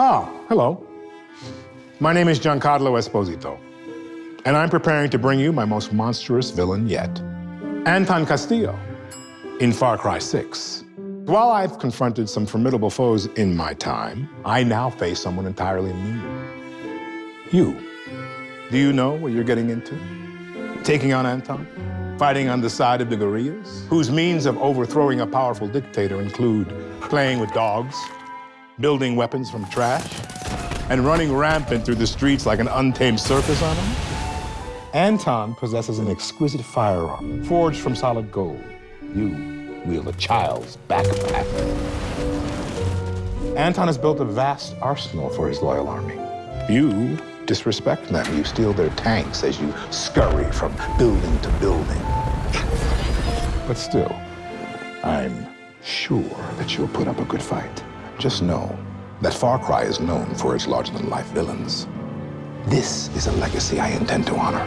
Ah, hello. My name is Giancarlo Esposito, and I'm preparing to bring you my most monstrous villain yet, Anton Castillo, in Far Cry 6. While I've confronted some formidable foes in my time, I now face someone entirely new. You. Do you know what you're getting into? Taking on Anton? Fighting on the side of the guerrillas, whose means of overthrowing a powerful dictator include playing with dogs, building weapons from trash, and running rampant through the streets like an untamed circus animal? Anton possesses an exquisite firearm forged from solid gold. You wield a child's backpack. Anton has built a vast arsenal for his loyal army. You disrespect them. You steal their tanks as you scurry from building to building. But still, I'm sure that you'll put up a good fight. Just know that Far Cry is known for its larger-than-life villains. This is a legacy I intend to honor.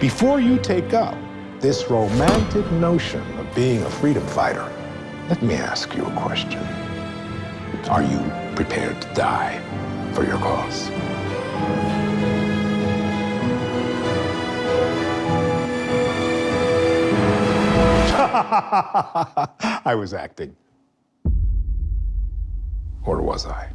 Before you take up this romantic notion of being a freedom fighter, let me ask you a question. Are you prepared to die for your cause? I was acting. Or was I?